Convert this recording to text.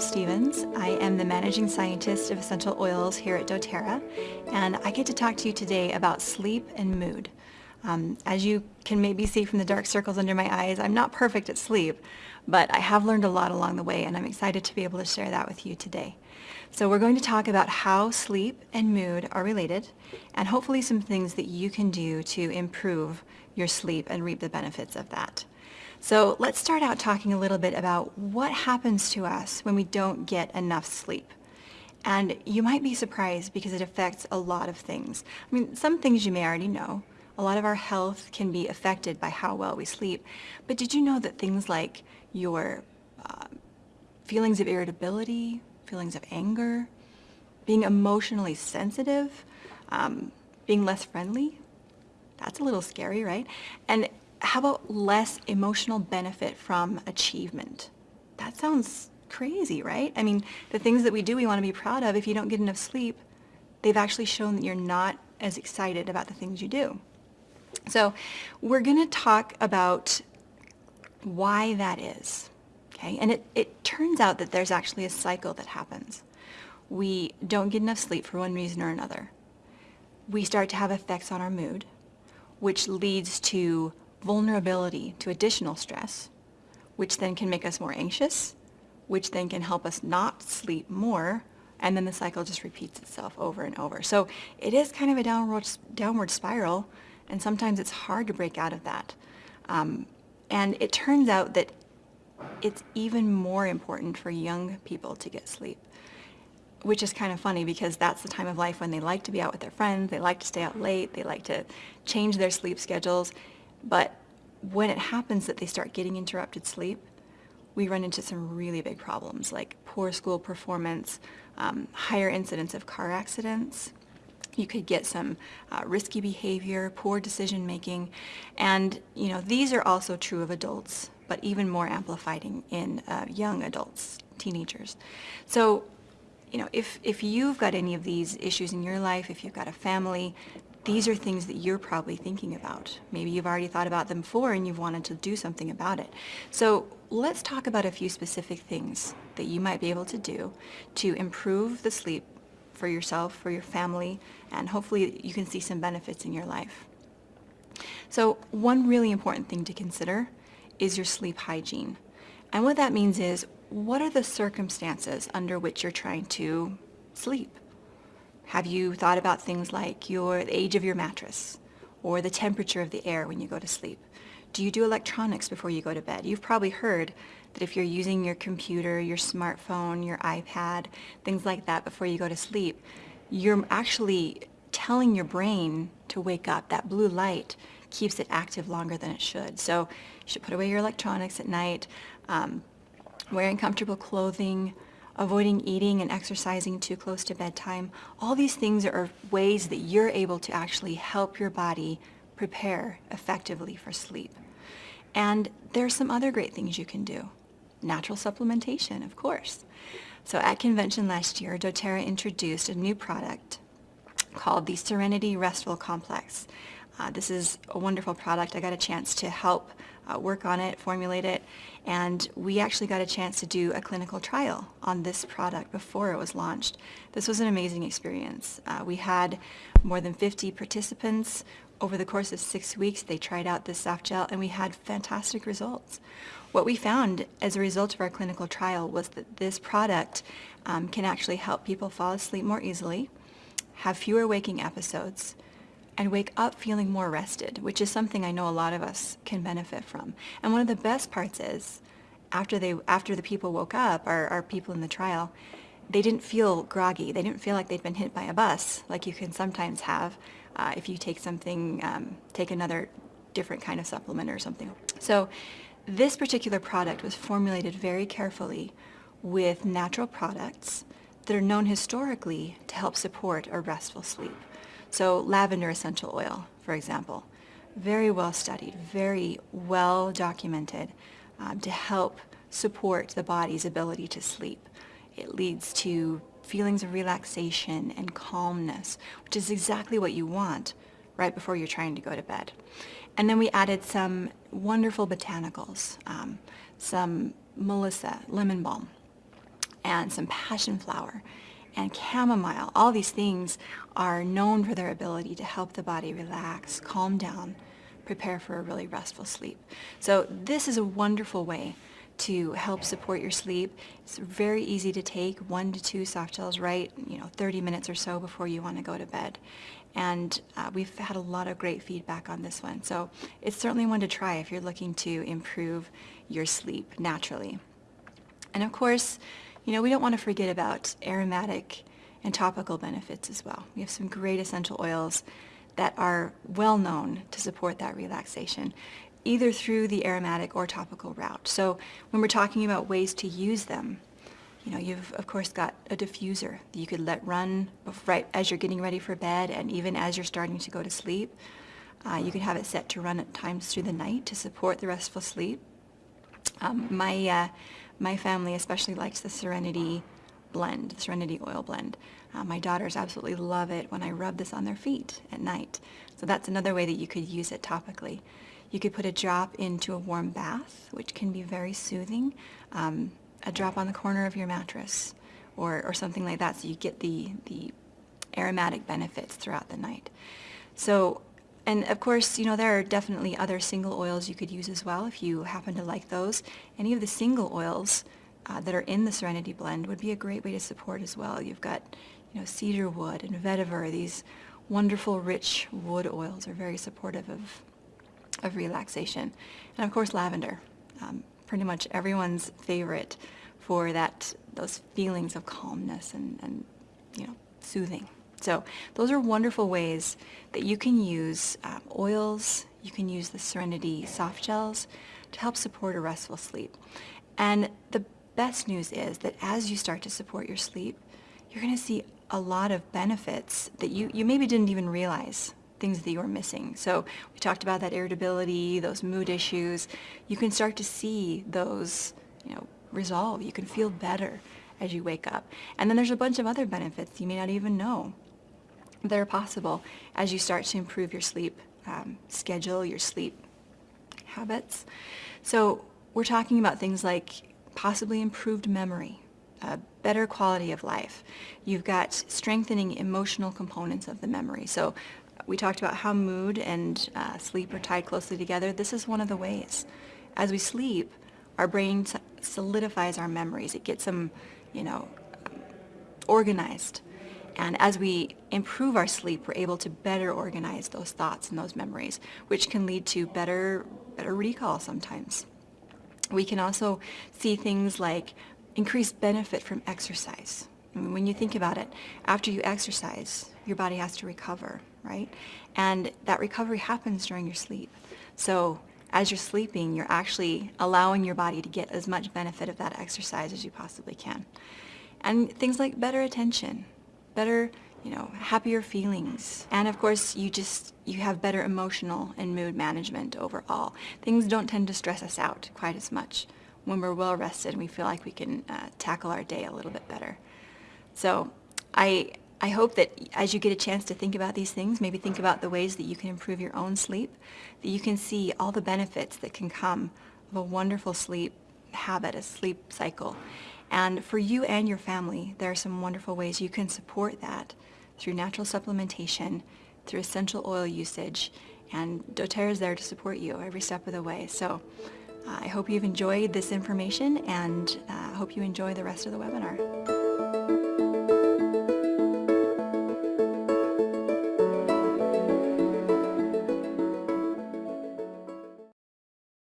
Stevens. I am the Managing Scientist of Essential Oils here at doTERRA, and I get to talk to you today about sleep and mood. Um, as you can maybe see from the dark circles under my eyes, I'm not perfect at sleep, but I have learned a lot along the way, and I'm excited to be able to share that with you today. So we're going to talk about how sleep and mood are related, and hopefully some things that you can do to improve your sleep and reap the benefits of that. So let's start out talking a little bit about what happens to us when we don't get enough sleep. And you might be surprised because it affects a lot of things. I mean, some things you may already know. A lot of our health can be affected by how well we sleep. But did you know that things like your uh, feelings of irritability, feelings of anger, being emotionally sensitive, um, being less friendly, that's a little scary, right? And how about less emotional benefit from achievement? That sounds crazy, right? I mean, the things that we do we want to be proud of, if you don't get enough sleep, they've actually shown that you're not as excited about the things you do. So we're going to talk about why that is. Okay, and it, it turns out that there's actually a cycle that happens. We don't get enough sleep for one reason or another. We start to have effects on our mood, which leads to vulnerability to additional stress, which then can make us more anxious, which then can help us not sleep more, and then the cycle just repeats itself over and over. So it is kind of a downward, downward spiral, and sometimes it's hard to break out of that. Um, and it turns out that it's even more important for young people to get sleep, which is kind of funny because that's the time of life when they like to be out with their friends, they like to stay out late, they like to change their sleep schedules, but when it happens that they start getting interrupted sleep, we run into some really big problems like poor school performance, um, higher incidence of car accidents. You could get some uh, risky behavior, poor decision making, and you know these are also true of adults, but even more amplified in uh, young adults, teenagers. So you know, if, if you've got any of these issues in your life, if you've got a family, these are things that you're probably thinking about. Maybe you've already thought about them before and you've wanted to do something about it. So let's talk about a few specific things that you might be able to do to improve the sleep for yourself, for your family, and hopefully you can see some benefits in your life. So one really important thing to consider is your sleep hygiene. And what that means is, what are the circumstances under which you're trying to sleep? Have you thought about things like your the age of your mattress or the temperature of the air when you go to sleep? Do you do electronics before you go to bed? You've probably heard that if you're using your computer, your smartphone, your iPad, things like that before you go to sleep, you're actually telling your brain to wake up. That blue light keeps it active longer than it should. So you should put away your electronics at night, um, wearing comfortable clothing, avoiding eating and exercising too close to bedtime. All these things are ways that you're able to actually help your body prepare effectively for sleep. And there are some other great things you can do. Natural supplementation, of course. So at convention last year, doTERRA introduced a new product called the Serenity Restful Complex. Uh, this is a wonderful product. I got a chance to help uh, work on it, formulate it, and we actually got a chance to do a clinical trial on this product before it was launched. This was an amazing experience. Uh, we had more than 50 participants. Over the course of six weeks, they tried out this soft gel and we had fantastic results. What we found as a result of our clinical trial was that this product um, can actually help people fall asleep more easily, have fewer waking episodes, and wake up feeling more rested, which is something I know a lot of us can benefit from. And one of the best parts is, after, they, after the people woke up, our, our people in the trial, they didn't feel groggy. They didn't feel like they'd been hit by a bus, like you can sometimes have uh, if you take something, um, take another different kind of supplement or something. So this particular product was formulated very carefully with natural products that are known historically to help support a restful sleep. So lavender essential oil, for example, very well studied, very well documented um, to help support the body's ability to sleep. It leads to feelings of relaxation and calmness, which is exactly what you want right before you're trying to go to bed. And then we added some wonderful botanicals, um, some Melissa lemon balm, and some passion flower and chamomile. All these things are known for their ability to help the body relax, calm down, prepare for a really restful sleep. So this is a wonderful way to help support your sleep. It's very easy to take, one to two soft gels right, you know, 30 minutes or so before you want to go to bed. And uh, we've had a lot of great feedback on this one. So it's certainly one to try if you're looking to improve your sleep naturally. And of course, you know, we don't want to forget about aromatic and topical benefits as well. We have some great essential oils that are well known to support that relaxation either through the aromatic or topical route. So when we're talking about ways to use them, you know, you've of course got a diffuser that you could let run right as you're getting ready for bed and even as you're starting to go to sleep. Uh, you can have it set to run at times through the night to support the restful sleep. Um, my, uh, my family especially likes the Serenity blend, the Serenity oil blend. Uh, my daughters absolutely love it when I rub this on their feet at night. So that's another way that you could use it topically. You could put a drop into a warm bath, which can be very soothing. Um, a drop on the corner of your mattress or, or something like that so you get the, the aromatic benefits throughout the night. So, and of course, you know, there are definitely other single oils you could use as well if you happen to like those. Any of the single oils uh, that are in the Serenity blend would be a great way to support as well. You've got, you know, cedar wood and vetiver, these wonderful rich wood oils are very supportive of of relaxation. And of course lavender, um, pretty much everyone's favorite for that those feelings of calmness and, and you know soothing. So those are wonderful ways that you can use um, oils, you can use the Serenity soft gels to help support a restful sleep. And the best news is that as you start to support your sleep, you're going to see a lot of benefits that you, you maybe didn't even realize things that you are missing. So we talked about that irritability, those mood issues. You can start to see those, you know, resolve. You can feel better as you wake up. And then there's a bunch of other benefits you may not even know that are possible as you start to improve your sleep um, schedule, your sleep habits. So we're talking about things like possibly improved memory, a better quality of life. You've got strengthening emotional components of the memory. So we talked about how mood and uh, sleep are tied closely together. This is one of the ways. As we sleep, our brain solidifies our memories. It gets them, you know, organized. And as we improve our sleep, we're able to better organize those thoughts and those memories, which can lead to better, better recall sometimes. We can also see things like increased benefit from exercise. When you think about it, after you exercise, your body has to recover right? And that recovery happens during your sleep. So as you're sleeping, you're actually allowing your body to get as much benefit of that exercise as you possibly can. And things like better attention, better, you know, happier feelings. And of course, you just, you have better emotional and mood management overall. Things don't tend to stress us out quite as much when we're well rested and we feel like we can uh, tackle our day a little bit better. So I, I hope that as you get a chance to think about these things, maybe think about the ways that you can improve your own sleep, that you can see all the benefits that can come of a wonderful sleep habit, a sleep cycle. And for you and your family, there are some wonderful ways you can support that through natural supplementation, through essential oil usage, and doTERRA is there to support you every step of the way. So uh, I hope you've enjoyed this information and I uh, hope you enjoy the rest of the webinar.